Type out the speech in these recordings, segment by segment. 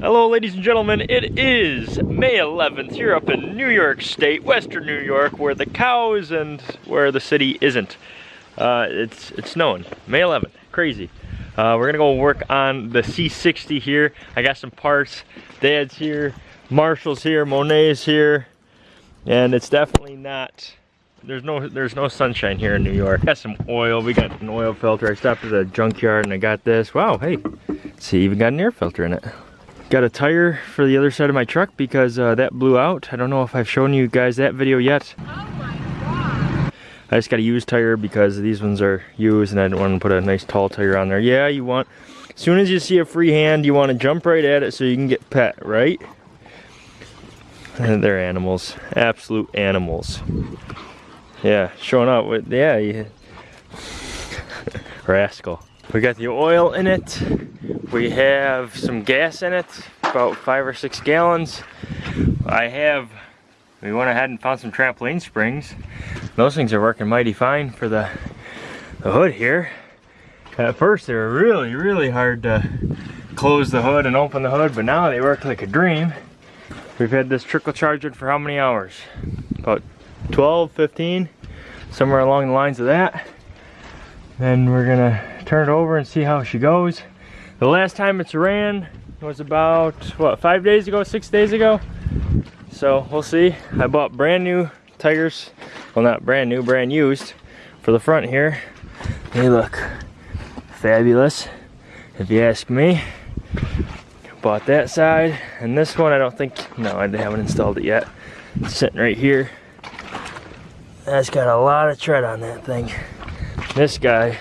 Hello ladies and gentlemen, it is May 11th here up in New York State, Western New York, where the cows and where the city isn't. Uh, it's, it's snowing, May 11th, crazy. Uh, we're gonna go work on the C60 here. I got some parts, Dad's here, Marshall's here, Monet's here, and it's definitely not, there's no there's no sunshine here in New York. Got some oil, we got an oil filter. I stopped at a junkyard and I got this. Wow, hey, see, even got an air filter in it. Got a tire for the other side of my truck because uh, that blew out. I don't know if I've shown you guys that video yet. Oh my god. I just got a used tire because these ones are used and I didn't want to put a nice tall tire on there. Yeah, you want, as soon as you see a free hand, you want to jump right at it so you can get pet, right? And they're animals, absolute animals. Yeah, showing up with, yeah, you, rascal. We got the oil in it. We have some gas in it, about five or six gallons. I have, we went ahead and found some trampoline springs. Those things are working mighty fine for the, the hood here. At first they were really, really hard to close the hood and open the hood, but now they work like a dream. We've had this trickle charging for how many hours? About 12, 15, somewhere along the lines of that. Then we're gonna turn it over and see how she goes. The last time it's ran was about, what, five days ago, six days ago? So we'll see. I bought brand new tires. Well, not brand new, brand used for the front here. They look fabulous, if you ask me. Bought that side, and this one I don't think, no, I haven't installed it yet. It's sitting right here. That's got a lot of tread on that thing. This guy,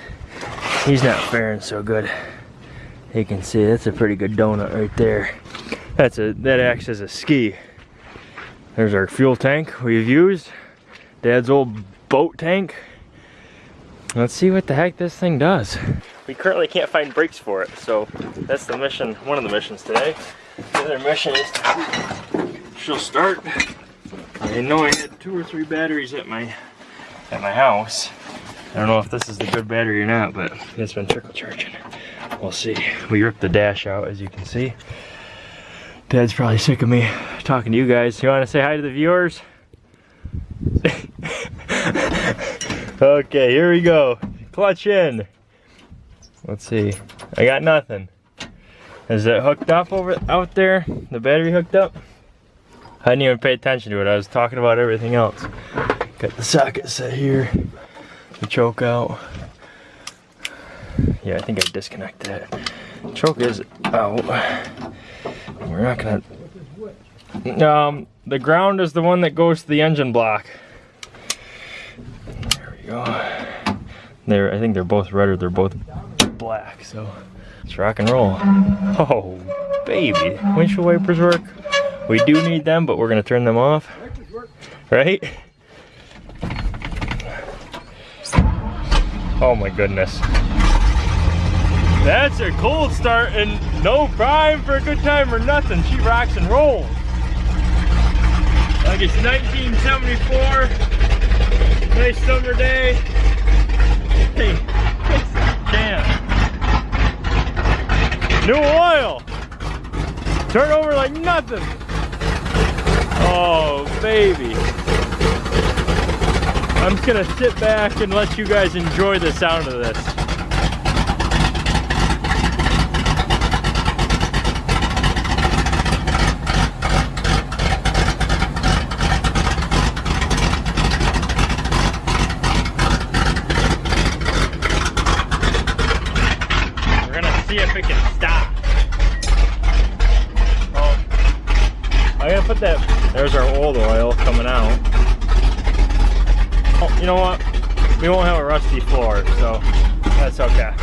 he's not faring so good. You can see that's a pretty good donut right there. That's a that acts as a ski. There's our fuel tank we've used. Dad's old boat tank. Let's see what the heck this thing does. We currently can't find brakes for it, so that's the mission, one of the missions today. The other mission is to she'll start. I know I had two or three batteries at my at my house. I don't know if this is the good battery or not, but it's been trickle charging. We'll see. We ripped the dash out, as you can see. Dad's probably sick of me talking to you guys. You want to say hi to the viewers? okay, here we go. Clutch in. Let's see. I got nothing. Is it hooked up over out there? The battery hooked up? I didn't even pay attention to it. I was talking about everything else. Got the socket set here. The choke out. Yeah, I think I disconnected it. Choke is out. We're not gonna. Um, the ground is the one that goes to the engine block. There we go. There, I think they're both red or they're both black. So let's rock and roll. Oh, baby, windshield wipers work. We do need them, but we're gonna turn them off. Right? Oh my goodness. That's a cold start and no prime for a good time or nothing. She rocks and rolls. Like it's 1974. Nice summer day. Hey, damn. New oil. Turn over like nothing. Oh, baby. I'm just gonna sit back and let you guys enjoy the sound of this. We're gonna see if it can stop. Oh, I'm gonna put that, there's our old oil coming out. Oh, you know what? We won't have a rusty floor, so that's okay.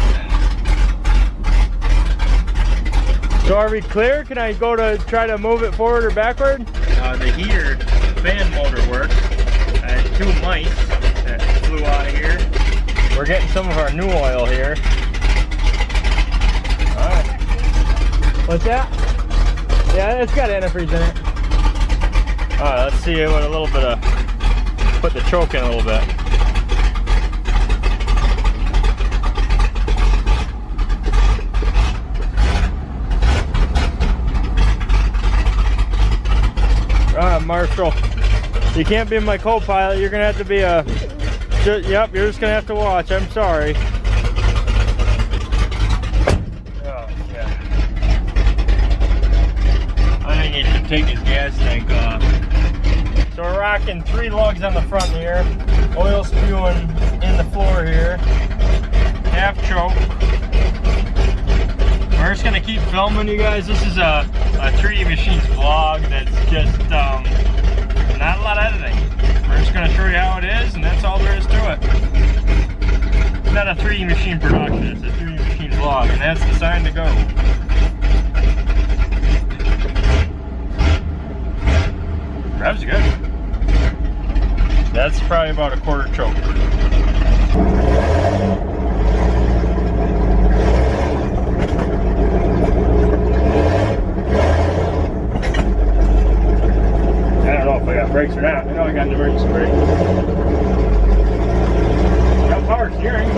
So are we clear? Can I go to try to move it forward or backward? Uh, the heater, fan motor works. I had two mice that flew out of here. We're getting some of our new oil here. Alright. What's that? Yeah, it's got antifreeze in it. Alright, let's see what a little bit of put the choke in a little bit. Marshall. You can't be my co-pilot. You're gonna have to be a. ju- Yep, you're just gonna have to watch. I'm sorry. Oh, yeah. I think he should take his gas tank off. Three lugs on the front here. Oil spewing in the floor here. Half choke. We're just gonna keep filming you guys. This is a, a 3D Machines vlog that's just um, not a lot of editing. We're just gonna show you how it is and that's all there is to it. It's not a 3D Machine production, it's a 3D Machine vlog and that's the sign to go. Rev's good. That's probably about a quarter choke. I don't know if I got brakes or not. I know I got an emergency brake. Got power steering.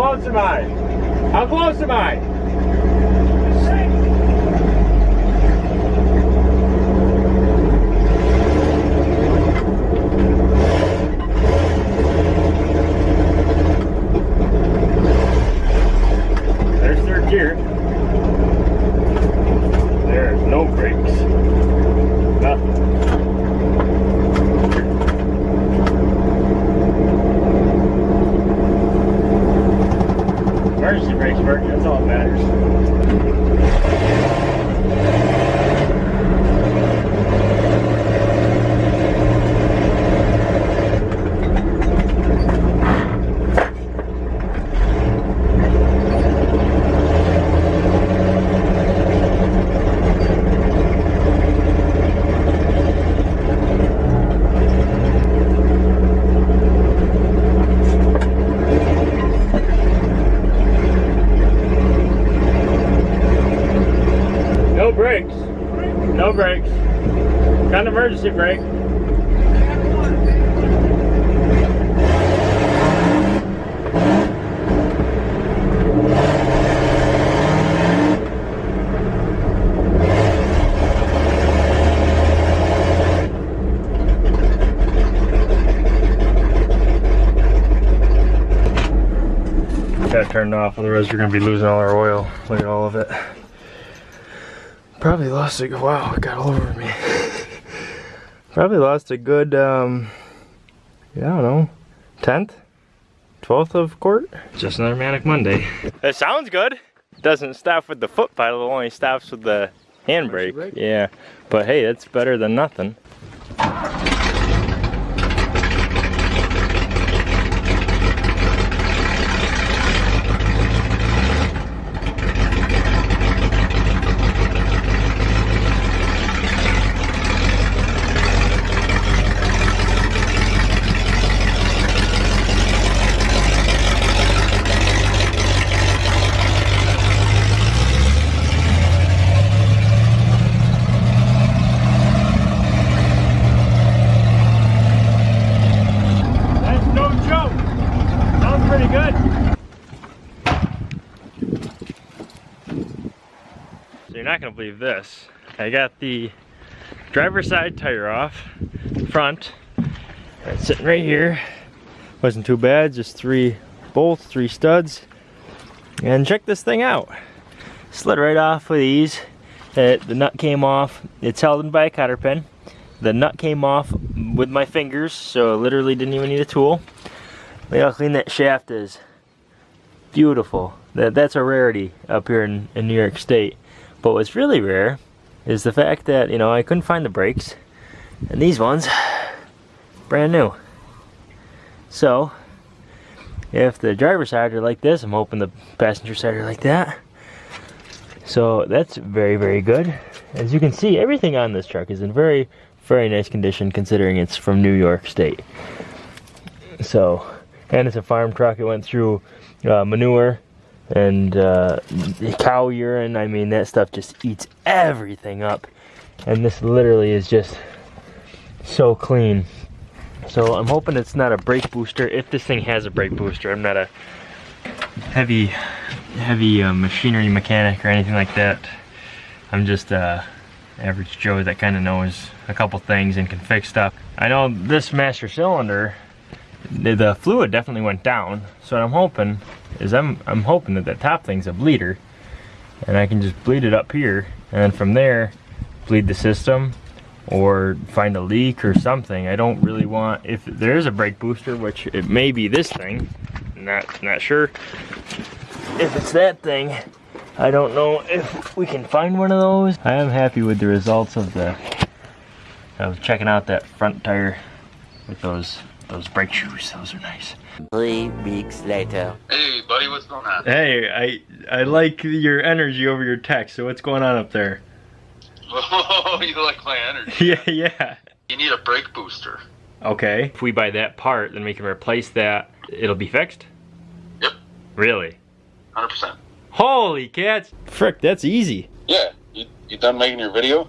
Close am I? How close am I? There's third gear. There's no brakes. Nothing. Emergency brakes work, that's all that matters. No brakes. No brakes. Got an emergency brake. Got turned off, otherwise we're gonna be losing all our oil. Look at all of it. Probably lost a wow, it got all over me. Probably lost a good um yeah, I don't know. Tenth? Twelfth of court? Just another manic Monday. It sounds good. Doesn't stop with the foot pedal, it only stops with the handbrake. brake? Yeah. But hey, it's better than nothing. Good. So you're not gonna believe this. I got the driver's side tire off, front. It's sitting right here. Wasn't too bad, just three bolts, three studs. And check this thing out. Slid right off with ease. It, the nut came off. It's held in by a cotter pin. The nut came off with my fingers, so literally didn't even need a tool. Look how clean that shaft is. Beautiful. That, that's a rarity up here in, in New York State. But what's really rare is the fact that, you know, I couldn't find the brakes. And these ones, brand new. So, if the driver's side are like this, I'm hoping the passenger side are like that. So that's very, very good. As you can see, everything on this truck is in very, very nice condition considering it's from New York State. So, and it's a farm truck. It went through uh, manure and uh, cow urine. I mean, that stuff just eats everything up. And this literally is just so clean. So I'm hoping it's not a brake booster. If this thing has a brake booster, I'm not a heavy, heavy uh, machinery mechanic or anything like that. I'm just a average Joe that kind of knows a couple things and can fix stuff. I know this master cylinder, the, fluid definitely went down. So what I'm hoping is I'm I'm hoping that the top thing's a bleeder, and I can just bleed it up here, and then from there, bleed the system or find a leak or something. I don't really want, if there is a brake booster, which it may be this thing, not, not sure. If it's that thing, I don't know if we can find one of those. I am happy with the results of the, of checking out that front tire with those, those brake shoes. Those are nice. Three weeks later. Hey, buddy, what's going on? Hey, I, I like your energy over your text. So what's going on up there? Oh, you like my energy. Yeah, yeah. You need a brake booster. Okay. If we buy that part, then we can replace that. It'll be fixed? Yep. Really? 100%. Holy cats! Frick, that's easy. Yeah, you, you done making your video?